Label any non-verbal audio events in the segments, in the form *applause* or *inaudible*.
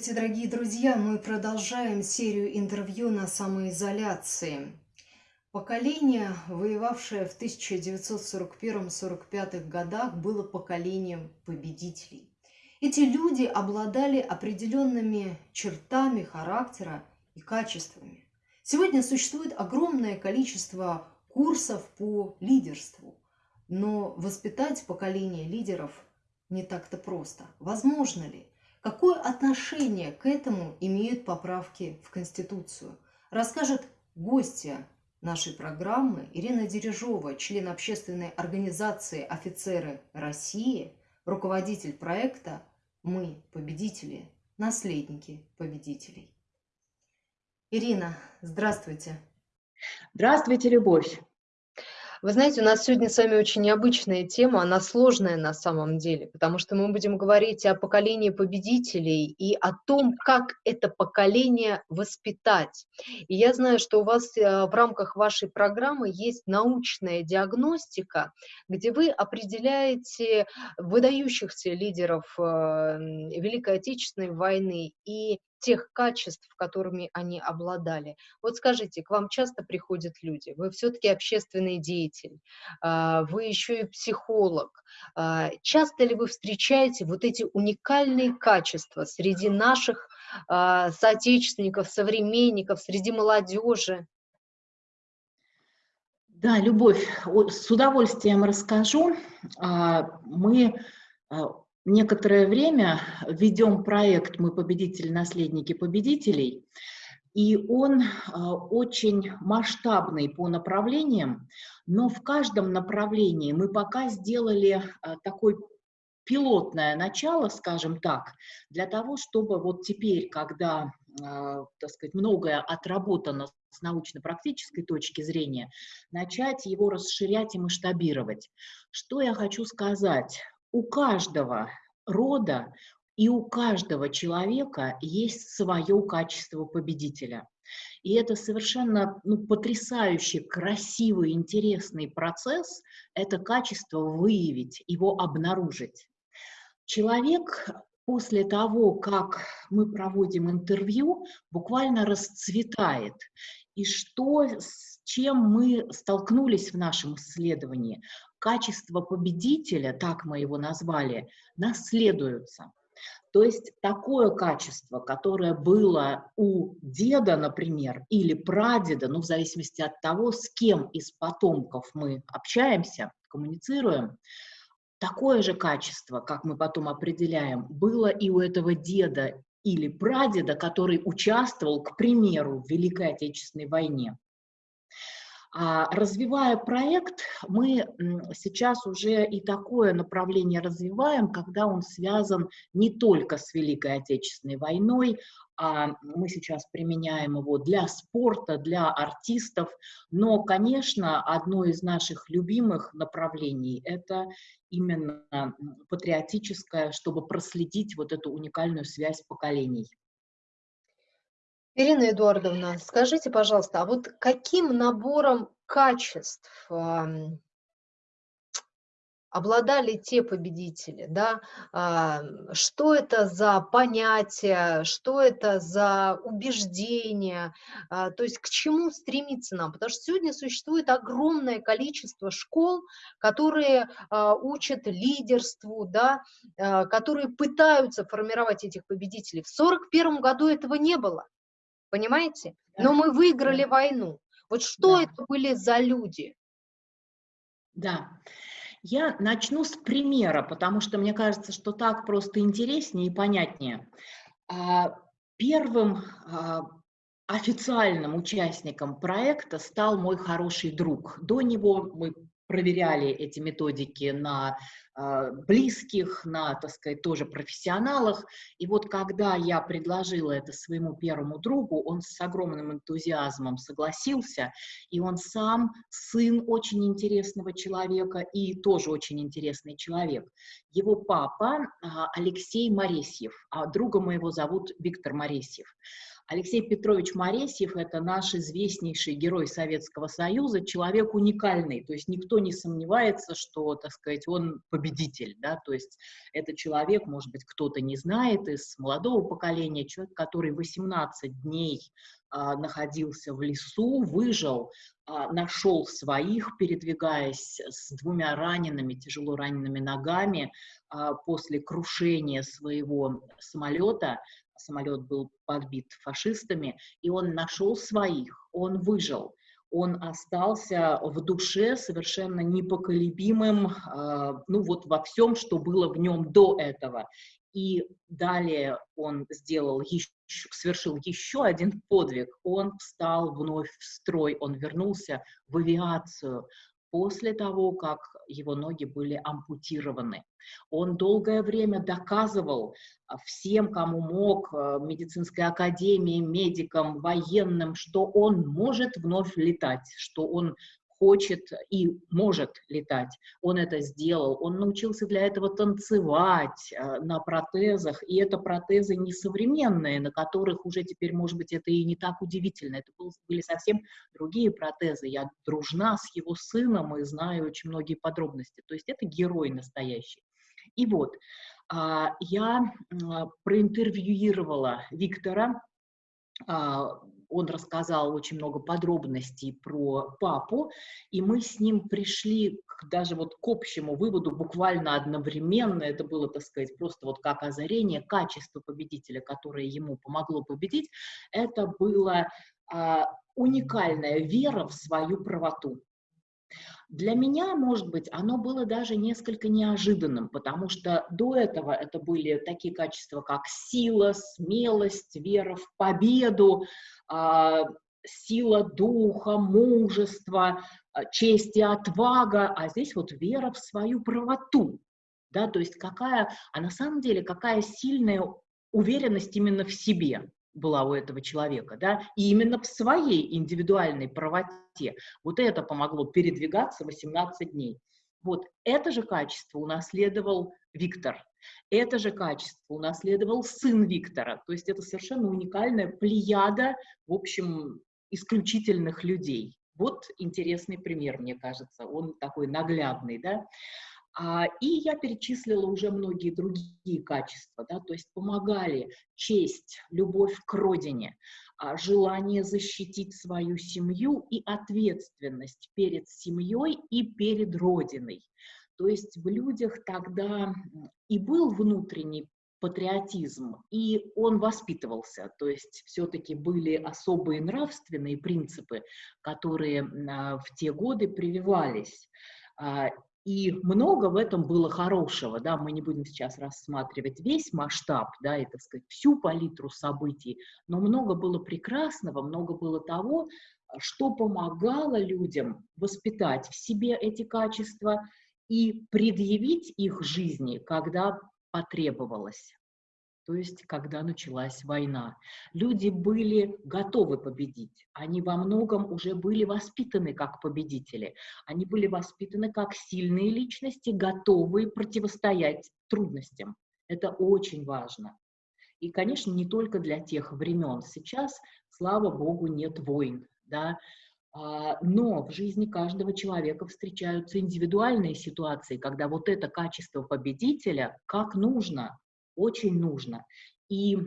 Здравствуйте, дорогие друзья! Мы продолжаем серию интервью на самоизоляции. Поколение, воевавшее в 1941-45 годах, было поколением победителей. Эти люди обладали определенными чертами характера и качествами. Сегодня существует огромное количество курсов по лидерству, но воспитать поколение лидеров не так-то просто. Возможно ли? Какое отношение к этому имеют поправки в Конституцию? Расскажет гостья нашей программы Ирина Дережова, член общественной организации «Офицеры России», руководитель проекта «Мы победители, наследники победителей». Ирина, здравствуйте. Здравствуйте, Любовь. Вы знаете, у нас сегодня с вами очень необычная тема, она сложная на самом деле, потому что мы будем говорить о поколении победителей и о том, как это поколение воспитать. И я знаю, что у вас э, в рамках вашей программы есть научная диагностика, где вы определяете выдающихся лидеров э, Великой Отечественной войны и тех качеств, которыми они обладали. Вот скажите, к вам часто приходят люди, вы все-таки общественный деятель, а, вы еще и психолог. А, часто ли вы встречаете вот эти уникальные качества среди наших а, соотечественников, современников, среди молодежи? Да, Любовь, с удовольствием расскажу. Мы некоторое время ведем проект «Мы победители, наследники победителей», и он а, очень масштабный по направлениям, но в каждом направлении мы пока сделали а, такое пилотное начало, скажем так, для того, чтобы вот теперь, когда, а, так сказать, многое отработано с научно-практической точки зрения, начать его расширять и масштабировать. Что я хочу сказать? У каждого рода и у каждого человека есть свое качество победителя. И это совершенно ну, потрясающий, красивый, интересный процесс, это качество выявить, его обнаружить. Человек после того, как мы проводим интервью, буквально расцветает. И что, с чем мы столкнулись в нашем исследовании? качество победителя, так мы его назвали, наследуются. То есть такое качество, которое было у деда, например, или прадеда, ну, в зависимости от того, с кем из потомков мы общаемся, коммуницируем, такое же качество, как мы потом определяем, было и у этого деда или прадеда, который участвовал, к примеру, в Великой Отечественной войне. А развивая проект, мы сейчас уже и такое направление развиваем, когда он связан не только с Великой Отечественной войной, а мы сейчас применяем его для спорта, для артистов. Но, конечно, одно из наших любимых направлений – это именно патриотическое, чтобы проследить вот эту уникальную связь поколений. Ирина Эдуардовна, скажите, пожалуйста, а вот каким набором качеств обладали те победители, да, а, что это за понятие, что это за убеждение, а, то есть к чему стремиться нам, потому что сегодня существует огромное количество школ, которые а, учат лидерству, да, которые пытаются формировать этих победителей. В 1941 году этого не было. Понимаете? Но мы выиграли войну. Вот что да. это были за люди? Да. Я начну с примера, потому что мне кажется, что так просто интереснее и понятнее. А, первым а, официальным участником проекта стал мой хороший друг. До него мы проверяли эти методики на близких, на, так сказать, тоже профессионалах. И вот когда я предложила это своему первому другу, он с огромным энтузиазмом согласился, и он сам сын очень интересного человека и тоже очень интересный человек. Его папа э, Алексей Моресьев, а друга моего зовут Виктор Моресьев. Алексей Петрович Моресьев – это наш известнейший герой Советского Союза, человек уникальный, то есть никто не сомневается, что, так сказать, он победитель, да, то есть это человек, может быть, кто-то не знает из молодого поколения, человек, который 18 дней а, находился в лесу, выжил, а, нашел своих, передвигаясь с двумя ранеными, тяжело ранеными ногами а, после крушения своего самолета. Самолет был подбит фашистами, и он нашел своих, он выжил он остался в душе совершенно непоколебимым, ну вот во всем, что было в нем до этого. И далее он сделал еще, совершил еще один подвиг. Он встал вновь в строй, он вернулся в авиацию после того, как его ноги были ампутированы. Он долгое время доказывал а, всем, кому мог, а, медицинской академии, медикам, военным, что он может вновь летать, что он хочет и может летать. Он это сделал. Он научился для этого танцевать э, на протезах. И это протезы несовременные, на которых уже теперь, может быть, это и не так удивительно. Это были совсем другие протезы. Я дружна с его сыном и знаю очень многие подробности. То есть это герой настоящий. И вот, а, я проинтервьюировала Виктора а, он рассказал очень много подробностей про папу, и мы с ним пришли к, даже вот к общему выводу буквально одновременно, это было, так сказать, просто вот как озарение, качество победителя, которое ему помогло победить, это была а, уникальная вера в свою правоту. Для меня, может быть, оно было даже несколько неожиданным, потому что до этого это были такие качества, как сила, смелость, вера в победу, а, сила духа, мужество, а, честь и отвага, а здесь вот вера в свою правоту, да, то есть какая, а на самом деле какая сильная уверенность именно в себе, была у этого человека, да, и именно в своей индивидуальной правоте. Вот это помогло передвигаться 18 дней. Вот это же качество унаследовал Виктор, это же качество унаследовал сын Виктора, то есть это совершенно уникальная плеяда, в общем, исключительных людей. Вот интересный пример, мне кажется, он такой наглядный, да. А, и я перечислила уже многие другие качества, да, то есть помогали честь, любовь к родине, а, желание защитить свою семью и ответственность перед семьей и перед родиной. То есть в людях тогда и был внутренний патриотизм, и он воспитывался, то есть все-таки были особые нравственные принципы, которые а, в те годы прививались. И много в этом было хорошего, да, мы не будем сейчас рассматривать весь масштаб, да, и, так сказать, всю палитру событий, но много было прекрасного, много было того, что помогало людям воспитать в себе эти качества и предъявить их жизни, когда потребовалось то есть когда началась война. Люди были готовы победить, они во многом уже были воспитаны как победители, они были воспитаны как сильные личности, готовые противостоять трудностям. Это очень важно. И, конечно, не только для тех времен. Сейчас, слава богу, нет войн, да, а, но в жизни каждого человека встречаются индивидуальные ситуации, когда вот это качество победителя, как нужно, очень нужно. И э,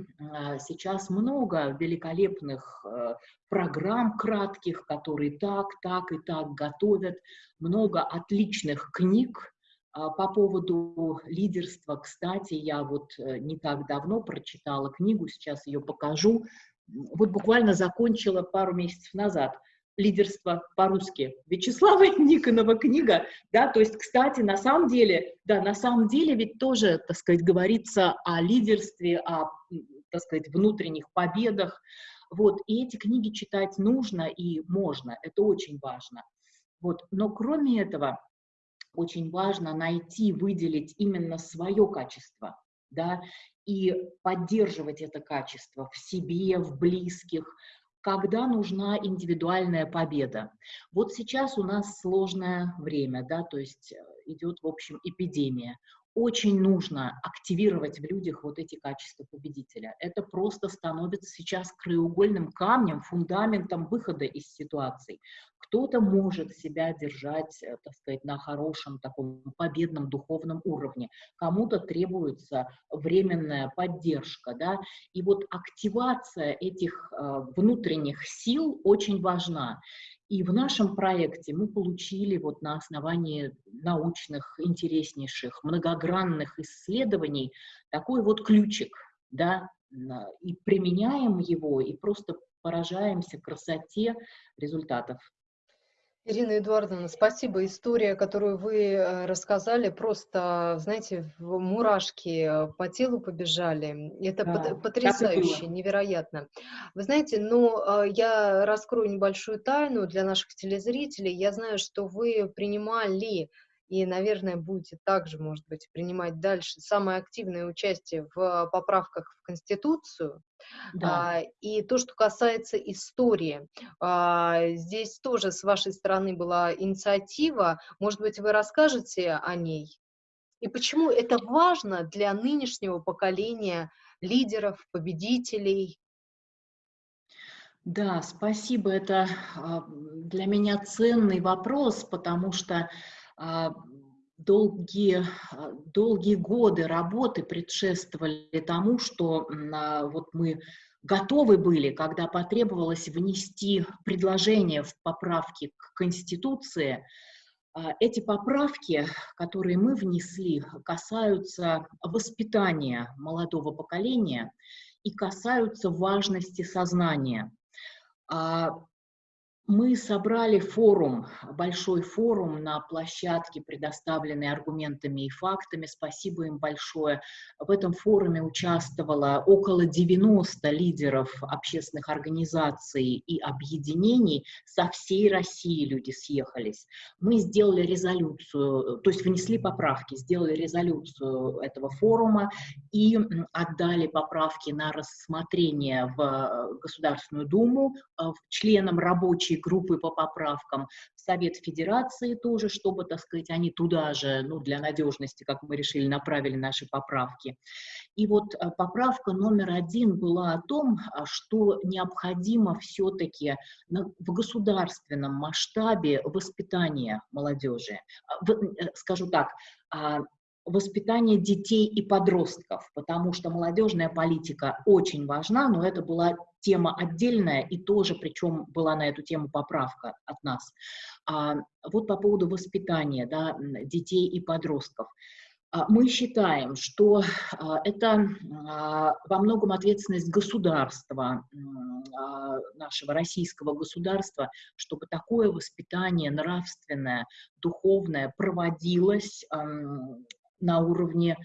сейчас много великолепных э, программ кратких, которые так, так и так готовят, много отличных книг э, по поводу лидерства. Кстати, я вот э, не так давно прочитала книгу, сейчас ее покажу. Вот буквально закончила пару месяцев назад – лидерство по-русски. Вячеслава *laughs* Никонова книга, да, то есть, кстати, на самом деле, да, на самом деле ведь тоже, так сказать, говорится о лидерстве, о, так сказать, внутренних победах, вот, и эти книги читать нужно и можно, это очень важно. Вот, но кроме этого, очень важно найти, выделить именно свое качество, да, и поддерживать это качество в себе, в близких, когда нужна индивидуальная победа. Вот сейчас у нас сложное время, да, то есть э, идет, в общем, эпидемия. Очень нужно активировать в людях вот эти качества победителя. Это просто становится сейчас краеугольным камнем, фундаментом выхода из ситуаций. Кто-то может себя держать, э, так сказать, на хорошем таком победном духовном уровне, кому-то требуется временная поддержка, да, и вот активация этих э, внутренних сил очень важна. И в нашем проекте мы получили вот на основании научных, интереснейших, многогранных исследований такой вот ключик, да, и применяем его, и просто поражаемся красоте результатов. Ирина Эдуардовна, спасибо. История, которую вы э, рассказали, просто, знаете, в мурашки э, по телу побежали. Это да, потрясающе, невероятно. Вы знаете, ну, э, я раскрою небольшую тайну для наших телезрителей. Я знаю, что вы принимали и, наверное, будете также, может быть, принимать дальше самое активное участие в поправках в Конституцию. Да. А, и то, что касается истории, а, здесь тоже с вашей стороны была инициатива. Может быть, вы расскажете о ней? И почему это важно для нынешнего поколения лидеров, победителей? Да, спасибо. Это а, для меня ценный вопрос, потому что долгие, а, долгие годы работы предшествовали тому, что а, вот мы готовы были, когда потребовалось внести предложение в поправки к Конституции. Эти поправки, которые мы внесли, касаются воспитания молодого поколения и касаются важности сознания. Мы собрали форум, большой форум на площадке, предоставленной аргументами и фактами. Спасибо им большое. В этом форуме участвовало около 90 лидеров общественных организаций и объединений. Со всей России люди съехались. Мы сделали резолюцию, то есть внесли поправки, сделали резолюцию этого форума и отдали поправки на рассмотрение в Государственную Думу э, членам рабочей рабочие группы по поправкам, в Совет Федерации тоже, чтобы, так сказать, они туда же, ну, для надежности, как мы решили, направили наши поправки. И вот э, поправка номер один была о том, а, что необходимо все-таки в государственном масштабе воспитание молодежи. А, э, скажу так, а, воспитание детей и подростков, потому что молодежная политика очень важна, но это была тема отдельная и тоже, причем была на эту тему поправка от нас. А, вот по поводу воспитания да, детей и подростков. А, мы считаем, что а, это а, во многом ответственность государства, нашего российского государства, чтобы такое воспитание нравственное, духовное проводилось на уровне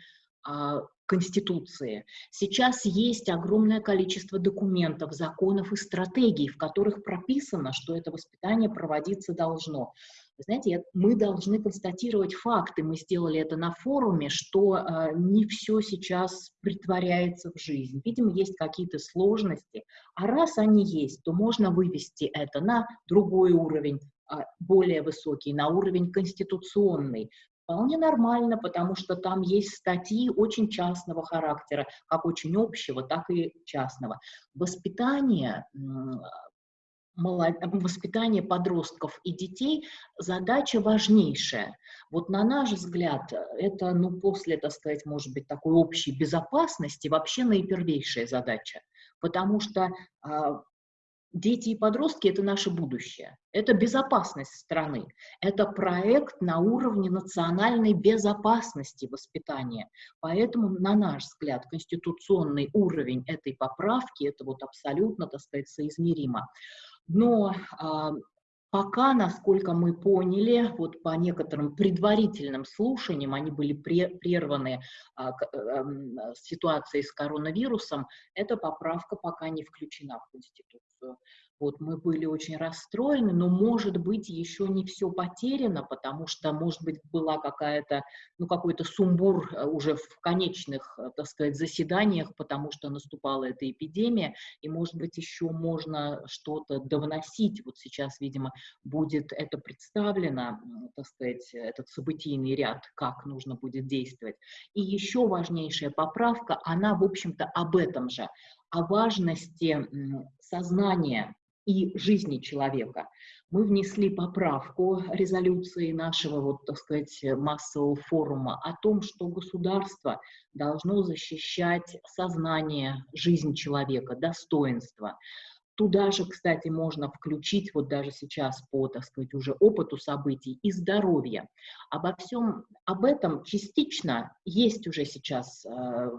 а, Конституции. Сейчас есть огромное количество документов, законов и стратегий, в которых прописано, что это воспитание проводиться должно. Вы знаете, мы должны констатировать факты. Мы сделали это на форуме, что э, не все сейчас притворяется в жизнь. Видимо, есть какие-то сложности. А раз они есть, то можно вывести это на другой уровень, более высокий, на уровень конституционный, вполне нормально, потому что там есть статьи очень частного характера, как очень общего, так и частного. Воспитание воспитание подростков и детей задача важнейшая. Вот на наш взгляд, это, ну, после, так сказать, может быть, такой общей безопасности вообще наипервейшая задача. Потому что а, Дети и подростки – это наше будущее, это безопасность страны, это проект на уровне национальной безопасности воспитания. Поэтому, на наш взгляд, конституционный уровень этой поправки – это вот абсолютно, так сказать, соизмеримо. Но а, Пока, насколько мы поняли, вот по некоторым предварительным слушаниям, они были прерваны а, к, а, ситуацией с коронавирусом, эта поправка пока не включена в Конституцию. Вот мы были очень расстроены, но, может быть, еще не все потеряно, потому что, может быть, была какая-то, ну, какой-то сумбур э, уже в конечных, э, так сказать, заседаниях, потому что наступала эта эпидемия, и, может быть, еще можно что-то довносить. Вот сейчас, видимо, будет это представлено, так сказать, этот событийный ряд, как нужно будет действовать. И еще важнейшая поправка, она, в общем-то, об этом же, о важности сознания и жизни человека. Мы внесли поправку резолюции нашего, вот, так сказать, массового форума о том, что государство должно защищать сознание, жизнь человека, достоинство. Туда же, кстати, можно включить, вот даже сейчас по, так сказать, уже опыту событий, и здоровье. Обо всем об этом частично есть уже сейчас э,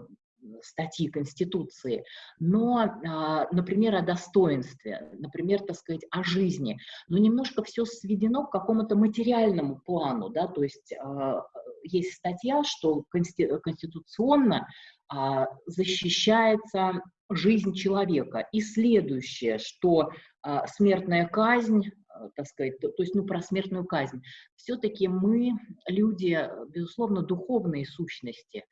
статьи Конституции, но, а, например, о достоинстве, например, так сказать, о жизни, но немножко все сведено к какому-то материальному плану, да, то есть а, есть статья, что конституционно а, защищается жизнь человека. И следующее, что смертная казнь, так сказать, то, есть, ну, про смертную казнь. Все-таки мы, люди, безусловно, духовные сущности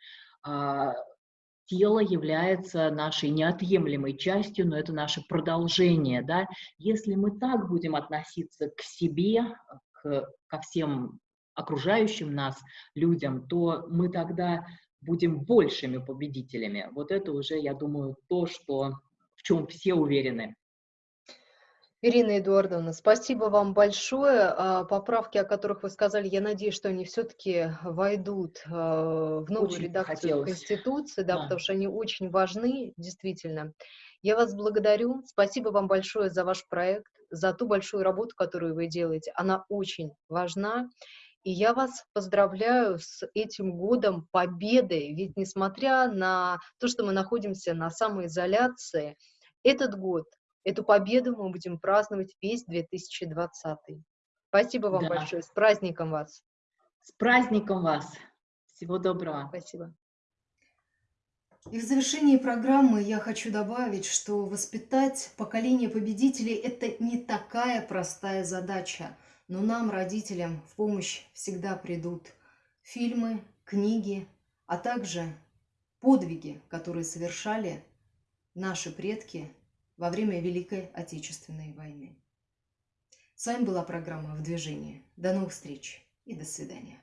тело является нашей неотъемлемой частью, но это наше продолжение, да. Если мы так будем относиться к себе, к, ко всем окружающим нас людям, то мы тогда будем большими победителями. Вот это уже, я думаю, то, что, в чем все уверены. Ирина Эдуардовна, спасибо вам большое. А, поправки, о которых вы сказали, я надеюсь, что они все-таки войдут а, в новую очень редакцию хотелось. Конституции, да, да, потому что они очень важны, действительно. Я вас благодарю. Спасибо вам большое за ваш проект, за ту большую работу, которую вы делаете. Она очень важна. И я вас поздравляю с этим годом победы. Ведь несмотря на то, что мы находимся на самоизоляции, этот год Эту победу мы будем праздновать весь 2020. Спасибо вам да. большое. С праздником вас. С праздником вас. Всего доброго. Спасибо. И в завершении программы я хочу добавить, что воспитать поколение победителей – это не такая простая задача. Но нам, родителям, в помощь всегда придут фильмы, книги, а также подвиги, которые совершали наши предки во время Великой Отечественной войны. С вами была программа «В движении». До новых встреч и до свидания.